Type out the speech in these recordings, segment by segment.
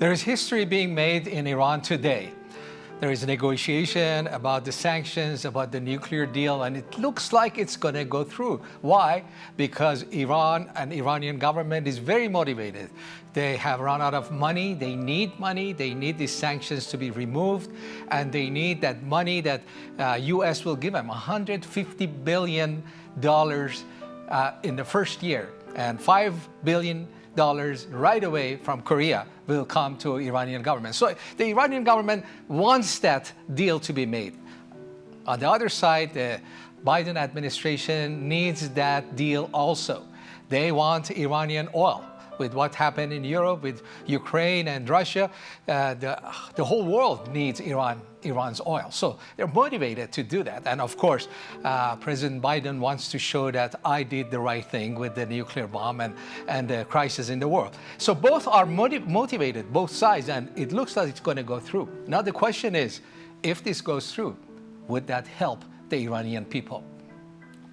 There is history being made in Iran today. There is negotiation about the sanctions, about the nuclear deal, and it looks like it's going to go through. Why? Because Iran and Iranian government is very motivated. They have run out of money. They need money. They need these sanctions to be removed, and they need that money that uh, U.S. will give them, 150 billion dollars uh, in the first year, and five billion dollars right away from Korea will come to Iranian government. So the Iranian government wants that deal to be made. On the other side, the Biden administration needs that deal also. They want Iranian oil with what happened in Europe, with Ukraine and Russia, uh, the, the whole world needs Iran, Iran's oil. So they're motivated to do that. And of course, uh, President Biden wants to show that I did the right thing with the nuclear bomb and, and the crisis in the world. So both are motiv motivated, both sides, and it looks like it's going to go through. Now the question is, if this goes through, would that help the Iranian people?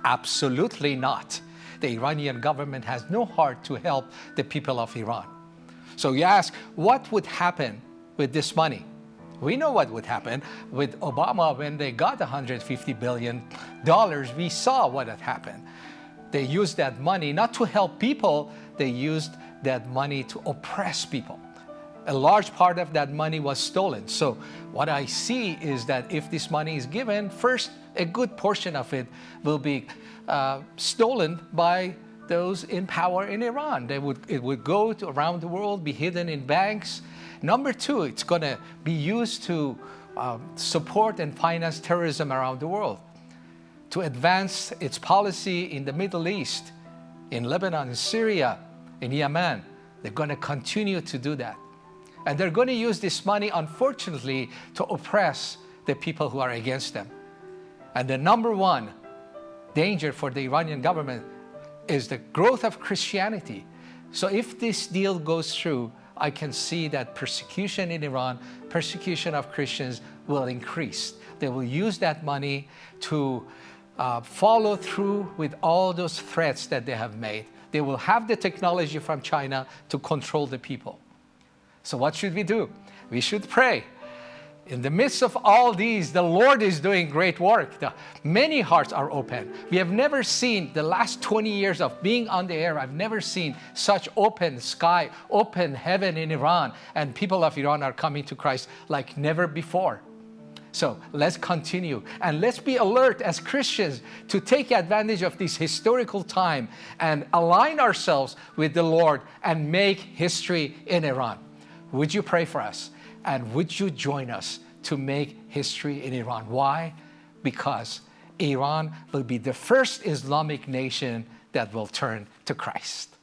Absolutely not the Iranian government has no heart to help the people of Iran. So you ask, what would happen with this money? We know what would happen with Obama when they got $150 billion. We saw what had happened. They used that money not to help people, they used that money to oppress people. A large part of that money was stolen. So what I see is that if this money is given, first, a good portion of it will be uh, stolen by those in power in Iran. They would, it would go around the world, be hidden in banks. Number two, it's going to be used to uh, support and finance terrorism around the world, to advance its policy in the Middle East, in Lebanon, in Syria, in Yemen. They're going to continue to do that. And they're going to use this money, unfortunately, to oppress the people who are against them. And the number one danger for the Iranian government is the growth of Christianity. So if this deal goes through, I can see that persecution in Iran, persecution of Christians will increase. They will use that money to uh, follow through with all those threats that they have made. They will have the technology from China to control the people. So what should we do? We should pray in the midst of all these, the Lord is doing great work. The, many hearts are open. We have never seen the last 20 years of being on the air, I've never seen such open sky, open heaven in Iran, and people of Iran are coming to Christ like never before. So let's continue and let's be alert as Christians to take advantage of this historical time and align ourselves with the Lord and make history in Iran. Would you pray for us? And would you join us to make history in Iran? Why? Because Iran will be the first Islamic nation that will turn to Christ.